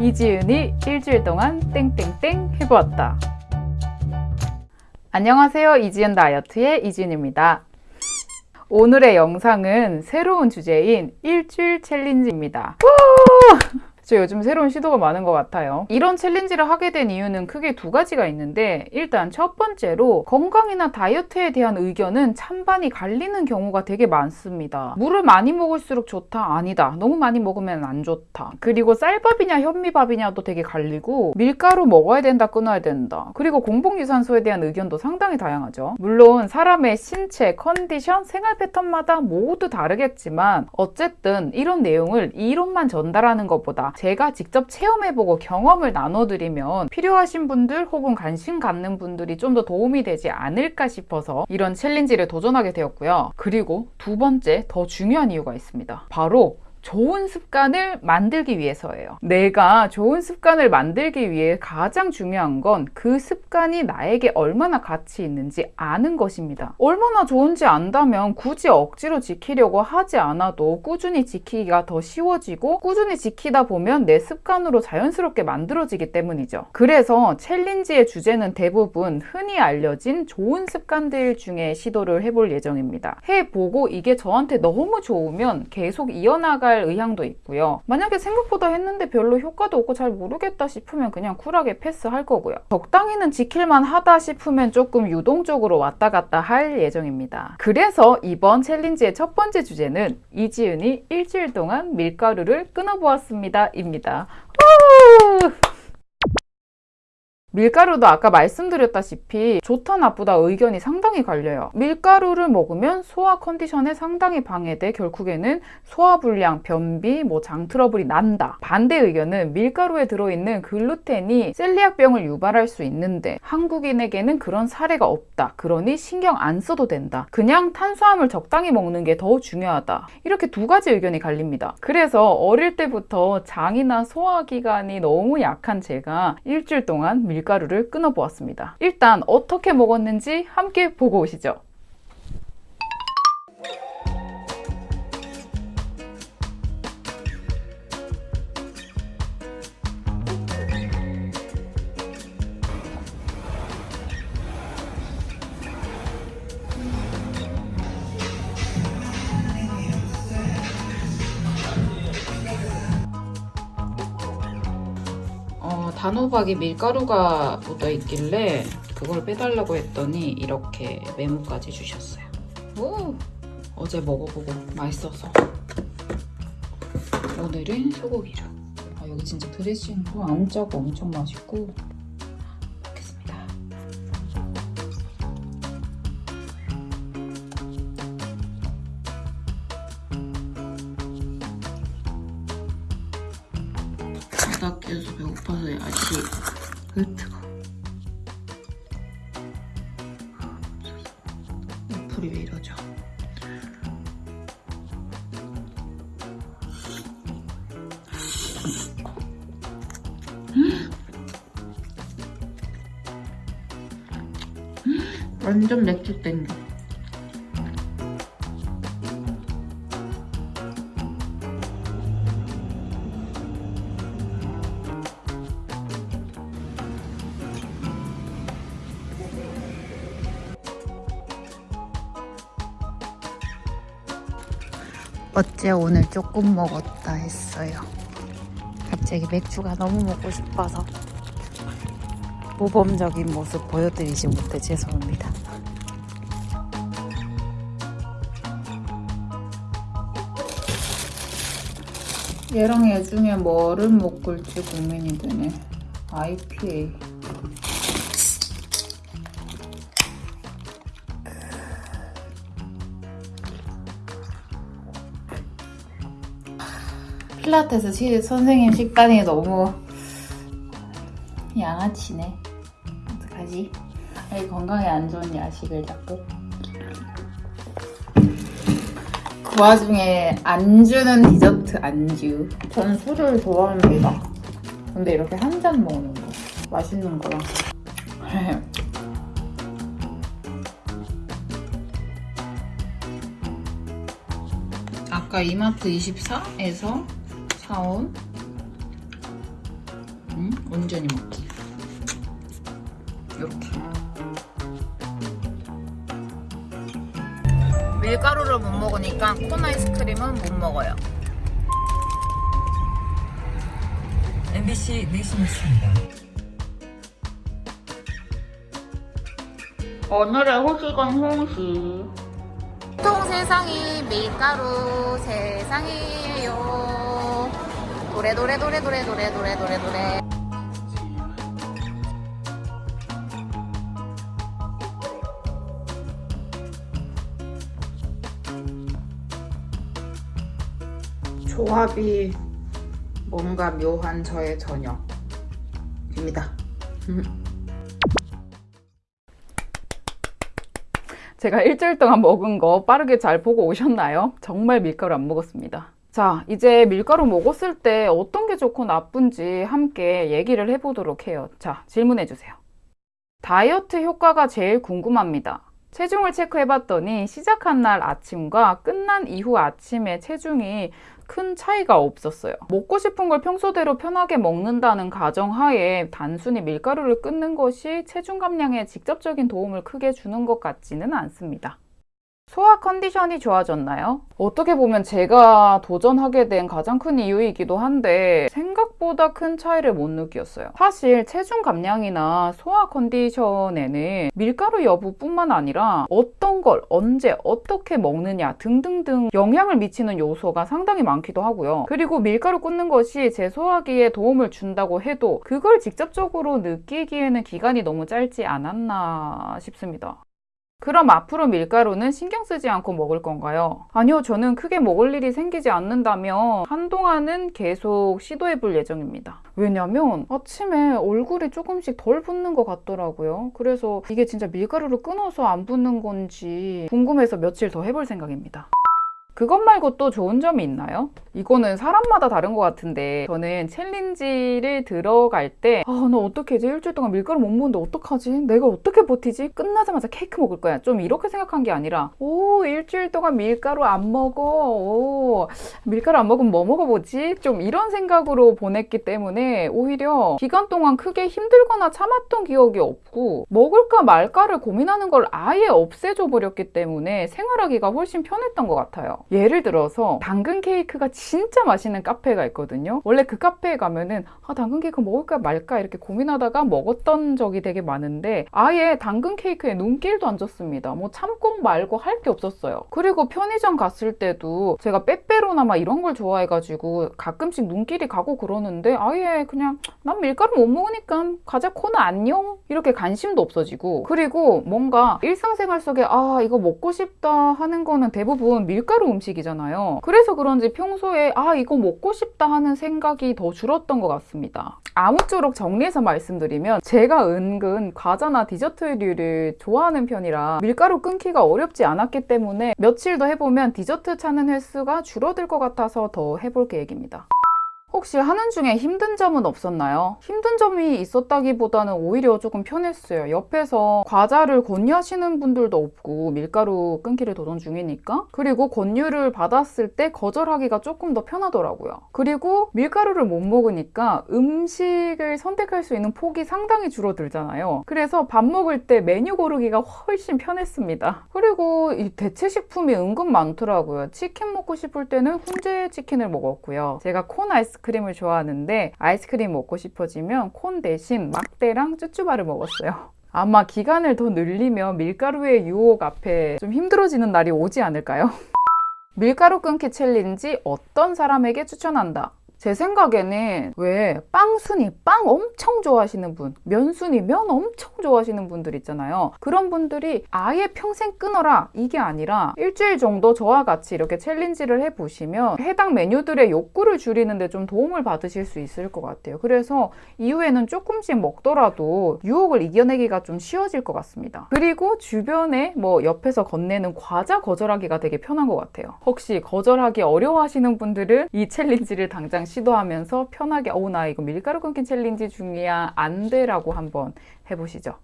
이지은이 일주일 동안 땡땡땡 해보았다. 안녕하세요. 이지은 다이어트의 이지은입니다. 오늘의 영상은 새로운 주제인 일주일 challenge입니다. 저 요즘 새로운 시도가 많은 것 같아요. 이런 challenge를 하게 된 이유는 크게 두 가지가 있는데 일단 첫 번째로 건강이나 다이어트에 대한 의견은 찬반이 갈리는 경우가 되게 많습니다. 물을 많이 먹을수록 좋다? 아니다. 너무 많이 먹으면 안 좋다. 그리고 쌀밥이냐 현미밥이냐도 되게 갈리고 밀가루 먹어야 된다 끊어야 된다. 그리고 공복유산소에 대한 의견도 상당히 다양하죠. 물론 사람의 신체, 컨디션, 생활 패턴마다 모두 다르겠지만 어쨌든 이런 내용을 이론만 전달하는 것보다 제가 직접 체험해보고 경험을 나눠드리면 필요하신 분들 혹은 관심 갖는 분들이 좀 더 도움이 되지 않을까 싶어서 이런 챌린지를 도전하게 되었고요. 그리고 두 번째 더 중요한 이유가 있습니다. 바로 좋은 습관을 만들기 위해서예요. 내가 좋은 습관을 만들기 위해 가장 중요한 건 그 습관이 나에게 얼마나 가치 있는지 아는 것입니다. 얼마나 좋은지 안다면 굳이 억지로 지키려고 하지 않아도 꾸준히 지키기가 더 쉬워지고 꾸준히 지키다 보면 내 습관으로 자연스럽게 만들어지기 때문이죠. 그래서 챌린지의 주제는 대부분 흔히 알려진 좋은 습관들 중에 시도를 해볼 예정입니다. 해보고 이게 저한테 너무 좋으면 계속 이어나갈 할 의향도 있고요. 만약에 생각보다 했는데 별로 효과도 없고 잘 모르겠다 싶으면 그냥 쿨하게 패스할 거고요. 적당히는 지킬만 하다 싶으면 조금 유동적으로 왔다 갔다 할 예정입니다. 그래서 이번 챌린지의 첫 번째 주제는 이지은이 일주일 동안 밀가루를 끊어보았습니다. 입니다. 밀가루도 아까 말씀드렸다시피 좋다 나쁘다 의견이 상당히 갈려요. 밀가루를 먹으면 소화 컨디션에 상당히 방해돼 결국에는 소화불량, 변비, 뭐 장 트러블이 난다. 반대 의견은 밀가루에 들어있는 글루텐이 셀리악병을 유발할 수 있는데 한국인에게는 그런 사례가 없다. 그러니 신경 안 써도 된다. 그냥 탄수화물 적당히 먹는 게 더 중요하다. 이렇게 두 가지 의견이 갈립니다. 그래서 어릴 때부터 장이나 소화기관이 너무 약한 제가 일주일 동안 밀 밀가루를 끊어보았습니다. 일단 어떻게 먹었는지 함께 보고 오시죠. 단호박에 밀가루가 묻어 있길래 그걸 빼달라고 했더니 이렇게 메모까지 주셨어요. 오! 어제 먹어보고 맛있어서 오늘은 소고기로 아, 여기 진짜 드레싱도 안 짜고 엄청 맛있고 바닥 깨서 배고파서 아직 흐트가 불이 왜 이러죠? 완전 맥주 땡겨 어째 오늘 조금 먹었다 했어요. 갑자기 맥주가 너무 먹고 싶어서 모범적인 모습 보여드리지 못해 죄송합니다. 얘랑 얘 중에 뭐를 먹을지 고민이 되네. IPA. 필라테스 시, 선생님 식단이 너무 양아치네. 어떡하지? 이 건강에 안 좋은 야식을 자꾸. 그 와중에 안주는 디저트 안주. 저는 술을 좋아합니다. 근데 이렇게 한 잔 먹는 거. 맛있는 거랑. 아까 이마트 24에서 사온 응? 온전히 먹기. 이렇게. 밀가루를 못 먹으니까 콘 아이스크림은 못 먹어요. MBC 내신뉴스입니다. 오늘의 호식은 홍시. 통 세상이 밀가루 세상이에요. 노래 노래 노래 노래 노래 노래 노래 노래. 조합이 뭔가 묘한 저의 저녁입니다. 제가 일주일 동안 먹은 거 빠르게 잘 보고 오셨나요? 정말 밀가루 안 먹었습니다. 자, 이제 밀가루 먹었을 때 어떤 게 좋고 나쁜지 함께 얘기를 해보도록 해요. 자, 질문해 주세요. 다이어트 효과가 제일 궁금합니다. 체중을 체크해 봤더니 시작한 날 아침과 끝난 이후 아침의 체중이 큰 차이가 없었어요. 먹고 싶은 걸 평소대로 편하게 먹는다는 가정하에 단순히 밀가루를 끊는 것이 체중 감량에 직접적인 도움을 크게 주는 것 같지는 않습니다. 소화 컨디션이 좋아졌나요? 어떻게 보면 제가 도전하게 된 가장 큰 이유이기도 한데 생각보다 큰 차이를 못 느꼈어요. 사실 체중 감량이나 소화 컨디션에는 밀가루 여부뿐만 아니라 어떤 걸 언제 어떻게 먹느냐 등등등 영향을 미치는 요소가 상당히 많기도 하고요. 그리고 밀가루 끊는 것이 제 소화기에 도움을 준다고 해도 그걸 직접적으로 느끼기에는 기간이 너무 짧지 않았나 싶습니다. 그럼 앞으로 밀가루는 신경 쓰지 않고 먹을 건가요? 아니요, 저는 크게 먹을 일이 생기지 않는다면 한동안은 계속 시도해 볼 예정입니다. 왜냐면 아침에 얼굴이 조금씩 덜 붓는 것 같더라고요. 그래서 이게 진짜 밀가루를 끊어서 안 붓는 건지 궁금해서 며칠 더 해볼 생각입니다. 그것 말고 또 좋은 점이 있나요? 이거는 사람마다 다른 것 같은데 저는 챌린지를 들어갈 때 아, 나 어떻게 이제 일주일 동안 밀가루 못 먹는데 어떡하지? 내가 어떻게 버티지? 끝나자마자 케이크 먹을 거야. 좀 이렇게 생각한 게 아니라 오, 일주일 동안 밀가루 안 먹어. 오, 밀가루 안 먹으면 뭐 먹어보지? 좀 이런 생각으로 보냈기 때문에 오히려 기간 동안 크게 힘들거나 참았던 기억이 없고 먹을까 말까를 고민하는 걸 아예 없애줘 버렸기 때문에 생활하기가 훨씬 편했던 것 같아요. 예를 들어서 당근 케이크가 진짜 맛있는 카페가 있거든요. 원래 그 카페에 가면은 아 당근 케이크 먹을까 말까 이렇게 고민하다가 먹었던 적이 되게 많은데 아예 당근 케이크에 눈길도 안 줬습니다. 뭐 참고 말고 할 게 없었어요. 그리고 편의점 갔을 때도 제가 빼빼로나 막 이런 걸 좋아해가지고 가끔씩 눈길이 가고 그러는데 아예 그냥 난 밀가루 못 먹으니까 과자 코너 안녕 이렇게 관심도 없어지고 그리고 뭔가 일상생활 속에 아 이거 먹고 싶다 하는 거는 대부분 밀가루 음식이잖아요. 그래서 그런지 평소에 아 이거 먹고 싶다 하는 생각이 더 줄었던 것 같습니다. 아무쪼록 정리해서 말씀드리면 제가 은근 과자나 디저트류를 좋아하는 편이라 밀가루 끊기가 어렵지 않았기 때문에 며칠 더 해보면 디저트 찾는 횟수가 줄어들 것 같아서 더 해볼 계획입니다. 혹시 하는 중에 힘든 점은 없었나요? 힘든 점이 있었다기보다는 오히려 조금 편했어요. 옆에서 과자를 권유하시는 분들도 없고 밀가루 끊기를 도전 중이니까 그리고 권유를 받았을 때 거절하기가 조금 더 편하더라고요. 그리고 밀가루를 못 먹으니까 음식을 선택할 수 있는 폭이 상당히 줄어들잖아요. 그래서 밥 먹을 때 메뉴 고르기가 훨씬 편했습니다. 그리고 이 대체 식품이 은근 많더라고요. 치킨 먹고 싶을 때는 훈제 치킨을 먹었고요. 제가 콘 아이스 아이스크림을 좋아하는데 아이스크림 먹고 싶어지면 콘 대신 막대랑 쭈쭈바를 먹었어요. 아마 기간을 더 늘리면 밀가루의 유혹 앞에 좀 힘들어지는 날이 오지 않을까요? 밀가루 끊기 challenge 어떤 사람에게 추천한다? 제 생각에는 왜 빵순이 빵 엄청 좋아하시는 분, 면순이 면 엄청 좋아하시는 분들 있잖아요. 그런 분들이 아예 평생 끊어라 이게 아니라 일주일 정도 저와 같이 이렇게 challenge를 해보시면 해당 메뉴들의 욕구를 줄이는 데 좀 도움을 받으실 수 있을 것 같아요. 그래서 이후에는 조금씩 먹더라도 유혹을 이겨내기가 좀 쉬워질 것 같습니다. 그리고 주변에 뭐 옆에서 건네는 과자 거절하기가 되게 편한 것 같아요. 혹시 거절하기 어려워하시는 분들은 이 challenge를 당장 시도하면서 편하게 어우 나 이거 밀가루 끊기 challenge 중이야 안 돼라고 한번 해보시죠.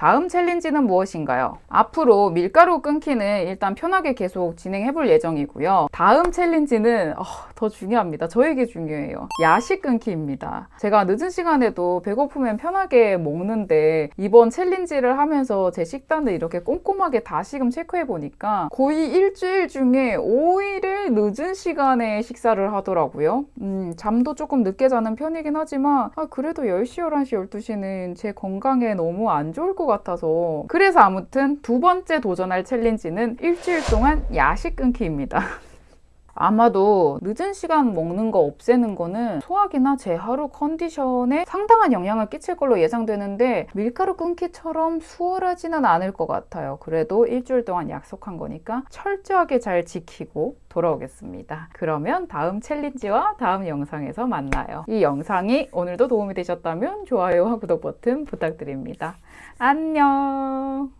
다음 challenge는 무엇인가요? 앞으로 밀가루 끊기는 일단 편하게 계속 진행해 볼 예정이고요. 다음 challenge는 어, 더 중요합니다. 저에게 중요해요. 야식 끊기입니다. 제가 늦은 시간에도 배고프면 편하게 먹는데 이번 challenge를 하면서 제 식단을 이렇게 꼼꼼하게 다시금 체크해 보니까 거의 일주일 중에 5일을 늦은 시간에 식사를 하더라고요. 음, 잠도 조금 늦게 자는 편이긴 하지만 아, 그래도 10시, 11시, 12시는 제 건강에 너무 안 좋을 것 같아서 그래서 아무튼 두 번째 도전할 challenge는 일주일 동안 야식 끊기입니다. 아마도 늦은 시간 먹는 거 없애는 거는 소화기나 제 하루 컨디션에 상당한 영향을 끼칠 걸로 예상되는데 밀가루 끊기처럼 수월하지는 않을 것 같아요. 그래도 일주일 동안 약속한 거니까 철저하게 잘 지키고 돌아오겠습니다. 그러면 다음 챌린지와 다음 영상에서 만나요. 이 영상이 오늘도 도움이 되셨다면 좋아요와 구독 버튼 부탁드립니다. 안녕!